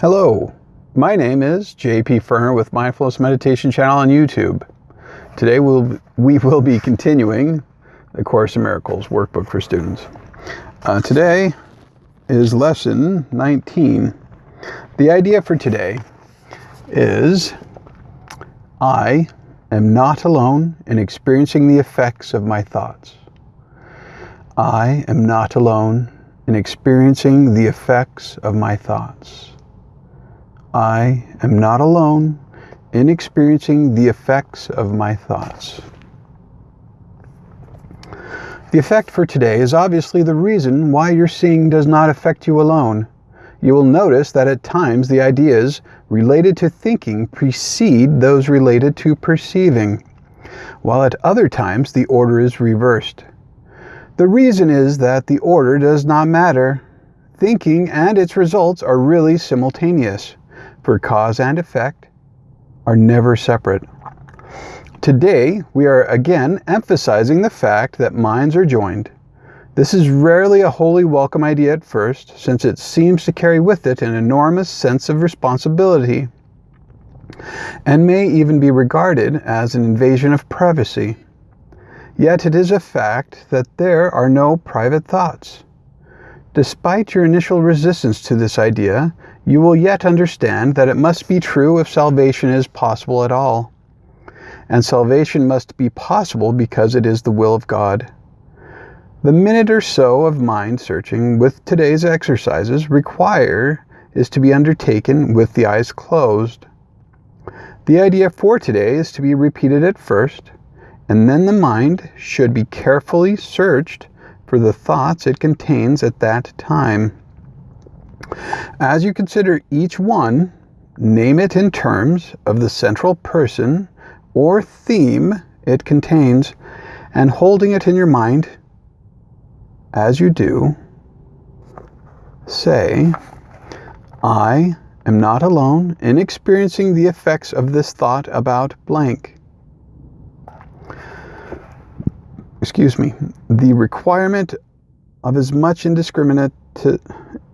Hello, my name is JP Ferner with Mindfulness Meditation channel on YouTube. Today we'll, we will be continuing the Course in Miracles workbook for students. Uh, today is lesson 19. The idea for today is I am not alone in experiencing the effects of my thoughts. I am not alone in experiencing the effects of my thoughts. I am not alone in experiencing the effects of my thoughts. The effect for today is obviously the reason why your seeing does not affect you alone. You will notice that at times the ideas related to thinking precede those related to perceiving, while at other times the order is reversed. The reason is that the order does not matter. Thinking and its results are really simultaneous, for cause and effect are never separate. Today, we are again emphasizing the fact that minds are joined. This is rarely a wholly welcome idea at first, since it seems to carry with it an enormous sense of responsibility, and may even be regarded as an invasion of privacy. Yet it is a fact that there are no private thoughts. Despite your initial resistance to this idea, you will yet understand that it must be true if salvation is possible at all. And salvation must be possible because it is the will of God. The minute or so of mind searching with today's exercises require is to be undertaken with the eyes closed. The idea for today is to be repeated at first, and then the mind should be carefully searched for the thoughts it contains at that time. As you consider each one, name it in terms of the central person or theme it contains, and holding it in your mind as you do, say, I am not alone in experiencing the effects of this thought about blank. excuse me, the requirement of as much indiscriminate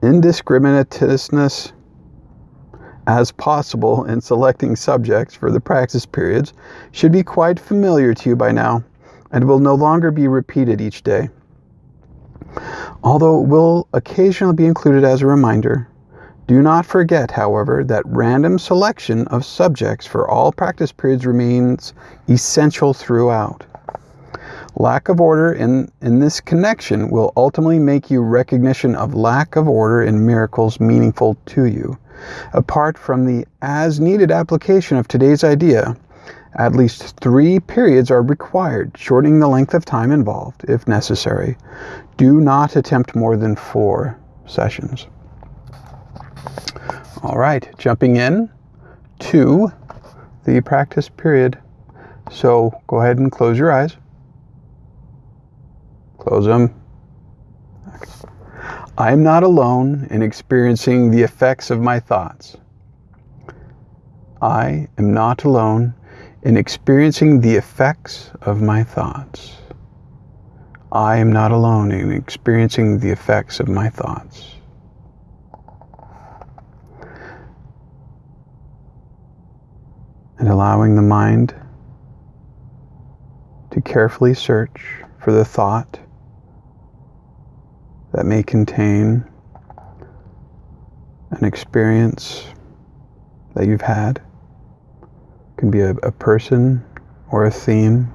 indiscriminatousness as possible in selecting subjects for the practice periods should be quite familiar to you by now and will no longer be repeated each day. Although it will occasionally be included as a reminder, do not forget, however, that random selection of subjects for all practice periods remains essential throughout. Lack of order in, in this connection will ultimately make you recognition of lack of order in miracles meaningful to you. Apart from the as needed application of today's idea, at least three periods are required, shortening the length of time involved if necessary. Do not attempt more than four sessions. All right, jumping in to the practice period. So go ahead and close your eyes. Close them. I am not alone in experiencing the effects of my thoughts. I am not alone in experiencing the effects of my thoughts. I am not alone in experiencing the effects of my thoughts. And allowing the mind to carefully search for the thought that may contain an experience that you've had. It can be a, a person or a theme.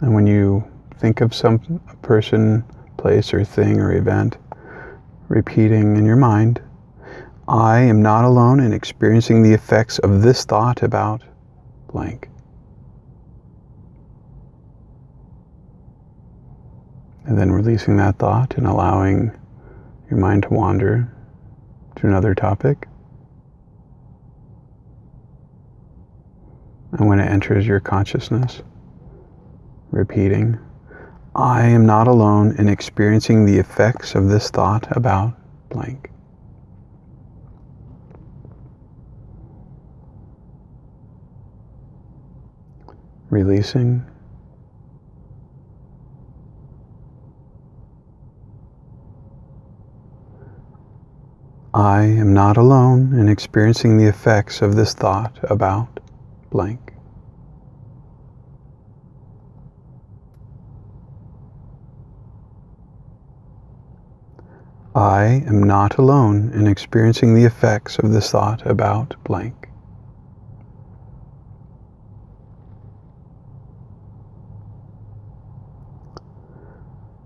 And when you think of some person, place, or thing or event, repeating in your mind, I am not alone in experiencing the effects of this thought about blank. And then releasing that thought and allowing your mind to wander to another topic. And when it enters your consciousness, repeating, I am not alone in experiencing the effects of this thought about blank. Releasing I am not alone in experiencing the effects of this thought about blank. I am not alone in experiencing the effects of this thought about blank.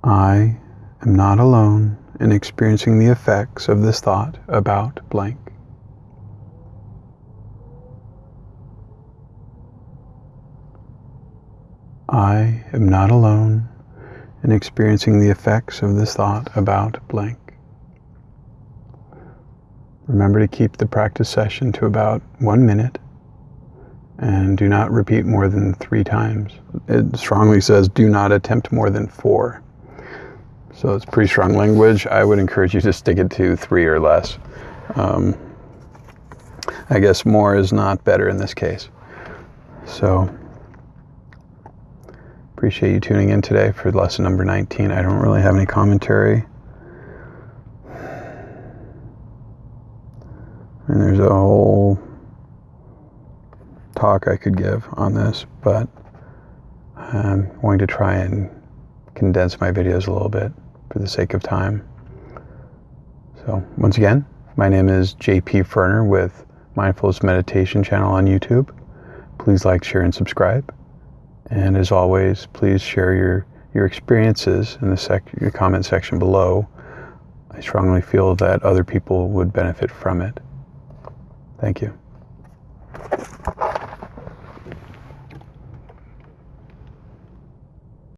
I am not alone in experiencing the effects of this thought about blank. I am not alone in experiencing the effects of this thought about blank. Remember to keep the practice session to about one minute and do not repeat more than three times. It strongly says do not attempt more than four. So it's pretty strong language. I would encourage you to stick it to three or less. Um, I guess more is not better in this case. So appreciate you tuning in today for lesson number 19. I don't really have any commentary. And there's a whole talk I could give on this, but I'm going to try and condense my videos a little bit for the sake of time. So, once again, my name is JP Ferner with Mindfulness Meditation channel on YouTube. Please like, share, and subscribe. And as always, please share your, your experiences in the sec- comment section below. I strongly feel that other people would benefit from it. Thank you.